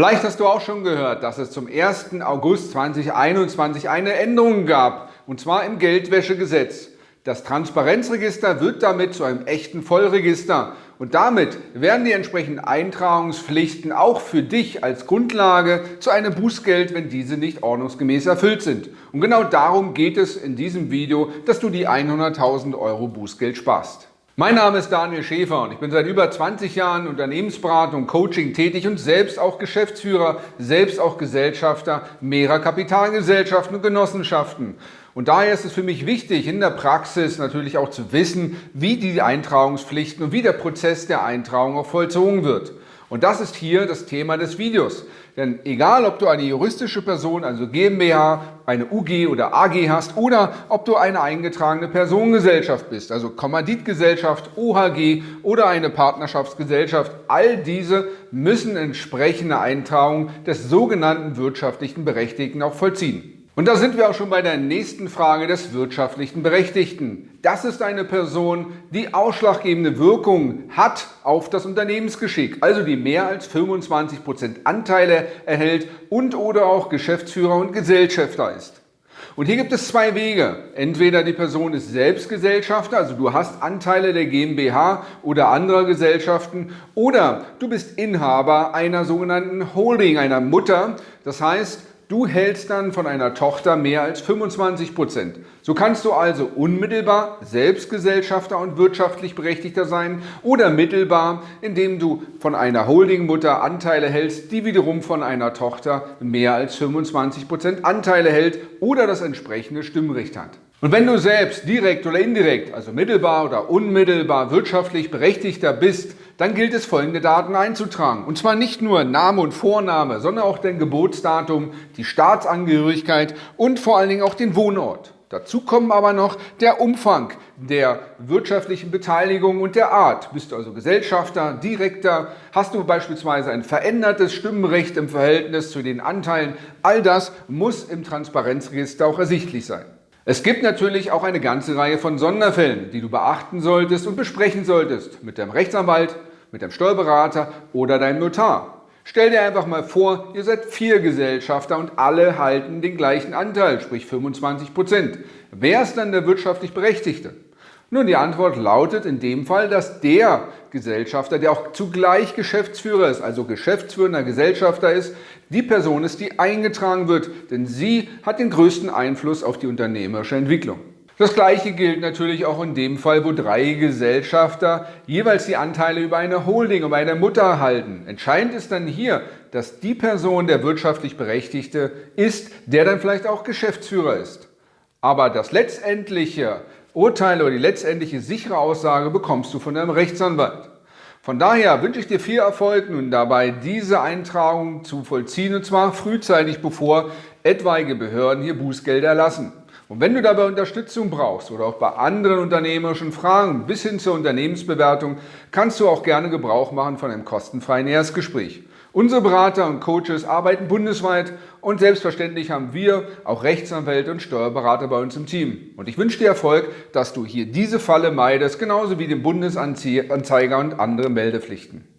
Vielleicht hast du auch schon gehört, dass es zum 1. August 2021 eine Änderung gab, und zwar im Geldwäschegesetz. Das Transparenzregister wird damit zu einem echten Vollregister und damit werden die entsprechenden Eintragungspflichten auch für dich als Grundlage zu einem Bußgeld, wenn diese nicht ordnungsgemäß erfüllt sind. Und genau darum geht es in diesem Video, dass du die 100.000 Euro Bußgeld sparst. Mein Name ist Daniel Schäfer und ich bin seit über 20 Jahren Unternehmensberatung, Coaching tätig und selbst auch Geschäftsführer, selbst auch Gesellschafter mehrerer Kapitalgesellschaften und Genossenschaften. Und daher ist es für mich wichtig, in der Praxis natürlich auch zu wissen, wie die Eintragungspflichten und wie der Prozess der Eintragung auch vollzogen wird. Und das ist hier das Thema des Videos. Denn egal, ob du eine juristische Person, also GmbH, eine UG oder AG hast oder ob du eine eingetragene Personengesellschaft bist, also Kommanditgesellschaft, OHG oder eine Partnerschaftsgesellschaft, all diese müssen entsprechende Eintragung des sogenannten wirtschaftlichen Berechtigten auch vollziehen. Und da sind wir auch schon bei der nächsten Frage des wirtschaftlichen Berechtigten. Das ist eine Person, die ausschlaggebende Wirkung hat auf das Unternehmensgeschick, also die mehr als 25% Anteile erhält und oder auch Geschäftsführer und Gesellschafter ist. Und hier gibt es zwei Wege. Entweder die Person ist selbst Gesellschafter, also du hast Anteile der GmbH oder anderer Gesellschaften, oder du bist Inhaber einer sogenannten Holding, einer Mutter. Das heißt, Du hältst dann von einer Tochter mehr als 25 Prozent. So kannst du also unmittelbar Selbstgesellschafter und wirtschaftlich Berechtigter sein oder mittelbar, indem du von einer Holdingmutter Anteile hältst, die wiederum von einer Tochter mehr als 25 Prozent Anteile hält oder das entsprechende Stimmrecht hat. Und wenn du selbst direkt oder indirekt, also mittelbar oder unmittelbar wirtschaftlich Berechtigter bist, dann gilt es folgende Daten einzutragen. Und zwar nicht nur Name und Vorname, sondern auch dein Geburtsdatum, die Staatsangehörigkeit und vor allen Dingen auch den Wohnort. Dazu kommen aber noch der Umfang der wirtschaftlichen Beteiligung und der Art. Bist du also Gesellschafter, Direkter, hast du beispielsweise ein verändertes Stimmrecht im Verhältnis zu den Anteilen. All das muss im Transparenzregister auch ersichtlich sein. Es gibt natürlich auch eine ganze Reihe von Sonderfällen, die du beachten solltest und besprechen solltest mit deinem Rechtsanwalt, mit deinem Steuerberater oder deinem Notar. Stell dir einfach mal vor, ihr seid vier Gesellschafter und alle halten den gleichen Anteil, sprich 25 Prozent. Wer ist dann der wirtschaftlich Berechtigte? Nun, die Antwort lautet in dem Fall, dass der Gesellschafter, der auch zugleich Geschäftsführer ist, also geschäftsführender Gesellschafter ist, die Person ist, die eingetragen wird, denn sie hat den größten Einfluss auf die unternehmerische Entwicklung. Das gleiche gilt natürlich auch in dem Fall, wo drei Gesellschafter jeweils die Anteile über eine Holding, über eine Mutter halten. Entscheidend ist dann hier, dass die Person der wirtschaftlich Berechtigte ist, der dann vielleicht auch Geschäftsführer ist. Aber das letztendliche Urteil oder die letztendliche sichere Aussage bekommst du von deinem Rechtsanwalt. Von daher wünsche ich dir viel Erfolg nun dabei, diese Eintragung zu vollziehen und zwar frühzeitig, bevor etwaige Behörden hier Bußgelder erlassen. Und wenn du dabei Unterstützung brauchst oder auch bei anderen unternehmerischen Fragen bis hin zur Unternehmensbewertung, kannst du auch gerne Gebrauch machen von einem kostenfreien Erstgespräch. Unsere Berater und Coaches arbeiten bundesweit und selbstverständlich haben wir auch Rechtsanwälte und Steuerberater bei uns im Team. Und ich wünsche dir Erfolg, dass du hier diese Falle meidest, genauso wie den Bundesanzeiger und andere Meldepflichten.